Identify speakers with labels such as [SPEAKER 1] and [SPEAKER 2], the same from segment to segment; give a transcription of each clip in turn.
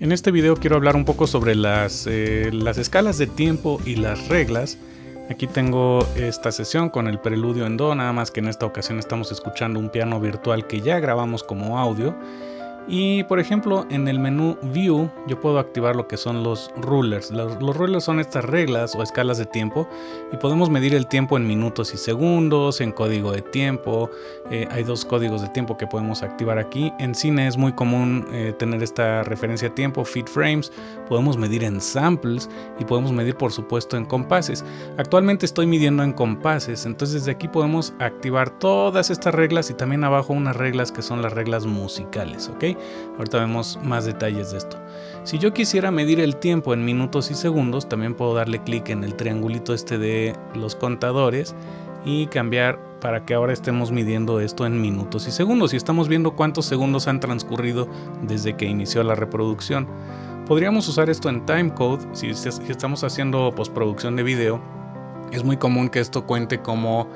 [SPEAKER 1] En este video quiero hablar un poco sobre las, eh, las escalas de tiempo y las reglas. Aquí tengo esta sesión con el preludio en Do, nada más que en esta ocasión estamos escuchando un piano virtual que ya grabamos como audio. Y por ejemplo, en el menú View yo puedo activar lo que son los rulers. Los, rulers son estas reglas o escalas de tiempo y podemos medir el tiempo en minutos y segundos, en código de tiempo. Eh, hay dos códigos de tiempo que podemos activar aquí. En cine es muy común eh, tener esta referencia a tiempo, feed frames. Podemos medir en samples y podemos medir por supuesto en compases. Actualmente estoy midiendo en compases, entonces desde aquí podemos activar todas estas reglas y también abajo unas reglas que son las reglas musicales, ¿ok? Ahorita vemos más detalles de esto. Si yo quisiera medir el tiempo en minutos y segundos, también puedo darle clic en el triangulito este de los contadores y cambiar para que ahora estemos midiendo esto en minutos y segundos y estamos viendo cuántos segundos han transcurrido desde que inició la reproducción. Podríamos usar esto en timecode si, estamos haciendo postproducción de video. Es muy común que esto cuente como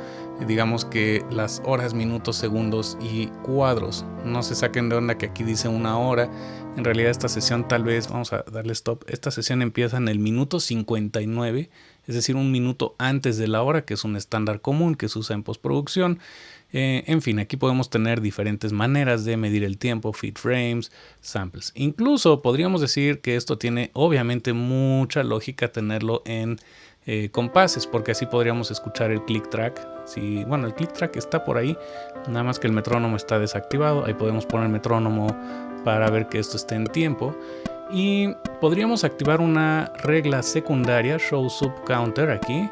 [SPEAKER 1] digamos que las horas, minutos, segundos y cuadros. No se saquen de onda que aquí dice una hora. En realidad esta sesión tal vez, vamos a darle stop, esta sesión empieza en el minuto 59, es decir, un minuto antes de la hora, que es un estándar común que se usa en postproducción. Eh, en fin, aquí podemos tener diferentes maneras de medir el tiempo, feed frames, samples. Incluso podríamos decir que esto tiene obviamente mucha lógica tenerlo en eh, compases, porque así podríamos escuchar el click track. Si, bueno, el click track está por ahí, nada más que el metrónomo está desactivado. Ahí podemos poner metrónomo para ver que esto esté en tiempo. Y podríamos activar una regla secundaria, show sub counter aquí,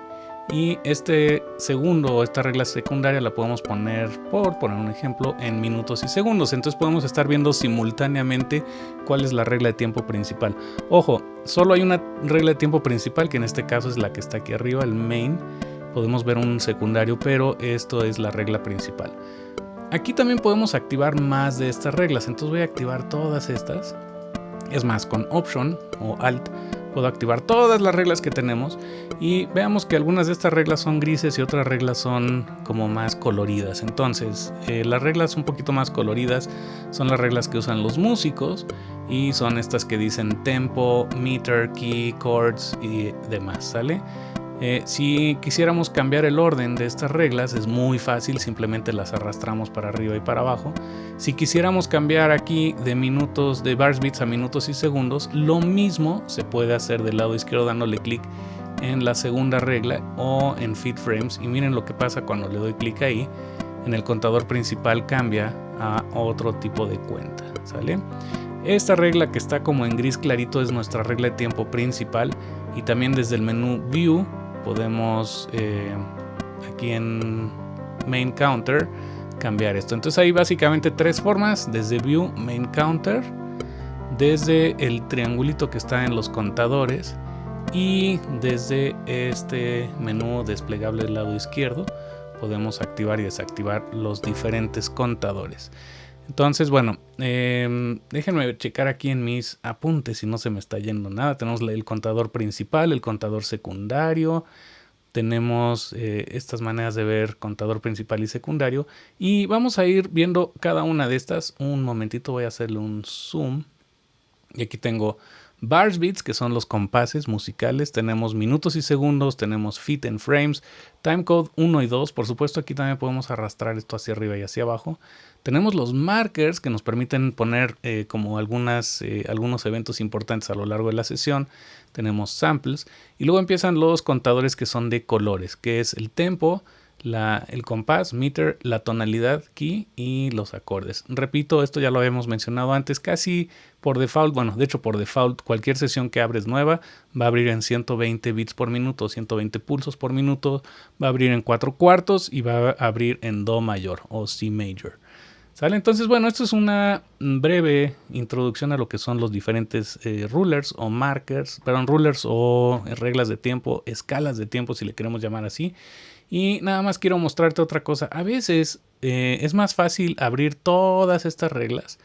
[SPEAKER 1] y este segundo, esta regla secundaria la podemos poner, por poner un ejemplo, en minutos y segundos. Entonces podemos estar viendo simultáneamente cuál es la regla de tiempo principal. Ojo, solo hay una regla de tiempo principal, que en este caso es la que está aquí arriba, el main. Podemos ver un secundario, pero esto es la regla principal. Aquí también podemos activar más de estas reglas. Entonces voy a activar todas estas. Es más, con Option o Alt puedo activar todas las reglas que tenemos y veamos que algunas de estas reglas son grises y otras reglas son como más coloridas. Entonces, eh, las reglas un poquito más coloridas son las reglas que usan los músicos y son estas que dicen tempo, meter, key, chords y demás, ¿sale? Eh, si quisiéramos cambiar el orden de estas reglas es muy fácil, simplemente las arrastramos para arriba y para abajo. Si quisiéramos cambiar aquí de minutos, de bars bits a minutos y segundos, lo mismo se puede hacer del lado izquierdo dándole clic en la segunda regla o en feed frames y miren lo que pasa cuando le doy clic ahí en el contador principal cambia a otro tipo de cuenta ¿sale? esta regla que está como en gris clarito es nuestra regla de tiempo principal y también desde el menú view podemos eh, aquí en main counter cambiar esto. Entonces hay básicamente tres formas, desde view, main counter, desde el triangulito que está en los contadores y desde este menú desplegable del lado izquierdo podemos activar y desactivar los diferentes contadores. Entonces, bueno, em, déjenme checar aquí en mis apuntes si no se me está yendo nada. Tenemos el contador principal, el contador secundario. Tenemos eh, estas maneras de ver contador principal y secundario. Y vamos a ir viendo cada una de estas. Un momentito voy a hacerle un zoom. Y aquí tengo Bars beats, que son los compases musicales, tenemos minutos y segundos, tenemos feet and frames, timecode 1 y 2, por supuesto aquí también podemos arrastrar esto hacia arriba y hacia abajo. Tenemos los markers que nos permiten poner eh, como algunas, eh, algunos eventos importantes a lo largo de la sesión. Tenemos samples y luego empiezan los contadores que son de colores, que es el tempo, el compás, meter, la tonalidad, key y los acordes. Repito, esto ya lo habíamos mencionado antes, casi por default, bueno, de hecho por default, cualquier sesión que abres nueva va a abrir en 120 bits por minuto, 120 pulsos por minuto, va a abrir en 4 cuartos y va a abrir en Do mayor o C major. ¿Sale? Entonces, bueno, esto es una breve introducción a lo que son los diferentes eh, rulers o markers, perdón, rulers o reglas de tiempo, escalas de tiempo si le queremos llamar así. Y nada más quiero mostrarte otra cosa. A veces eh, es más fácil abrir todas estas reglas.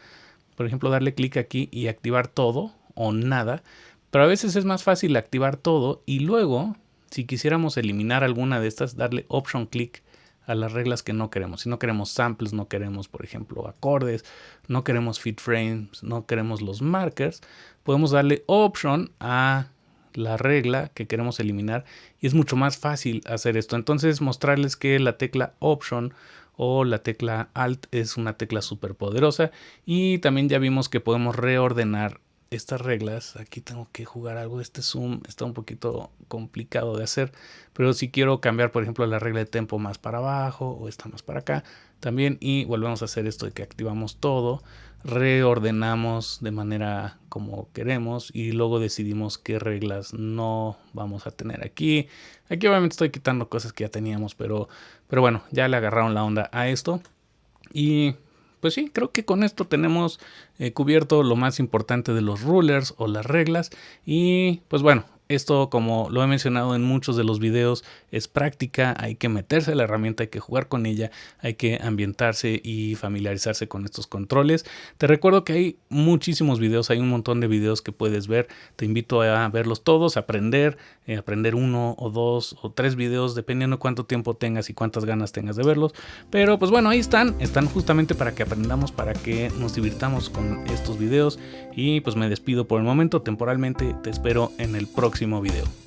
[SPEAKER 1] Por ejemplo, darle clic aquí y activar todo o nada. Pero a veces es más fácil activar todo y luego, si quisiéramos eliminar alguna de estas, darle Option Click a las reglas que no queremos. Si no queremos samples, no queremos, por ejemplo, acordes, no queremos fit frames, no queremos los markers, podemos darle option a la regla que queremos eliminar y es mucho más fácil hacer esto. Entonces mostrarles que la tecla option o la tecla alt es una tecla súper poderosa y también ya vimos que podemos reordenar estas reglas, aquí tengo que jugar algo, este zoom está un poquito complicado de hacer, pero si quiero cambiar por ejemplo la regla de tempo más para abajo o esta más para acá, también y volvemos a hacer esto de que activamos todo, reordenamos de manera como queremos y luego decidimos qué reglas no vamos a tener aquí. Aquí obviamente estoy quitando cosas que ya teníamos, pero, pero bueno, ya le agarraron la onda a esto. Y pues sí, creo que con esto tenemos eh, cubierto lo más importante de los rulers o las reglas. Y pues bueno, esto, como lo he mencionado en muchos de los videos, es práctica, hay que meterse a la herramienta, hay que jugar con ella, hay que ambientarse y familiarizarse con estos controles. Te recuerdo que hay muchísimos videos, hay un montón de videos que puedes ver, te invito a verlos todos, aprender, eh, aprender uno o dos o tres videos, dependiendo cuánto tiempo tengas y cuántas ganas tengas de verlos. Pero pues bueno, ahí están, están justamente para que aprendamos, para que nos divirtamos con estos videos y pues me despido por el momento, temporalmente te espero en el próximo video.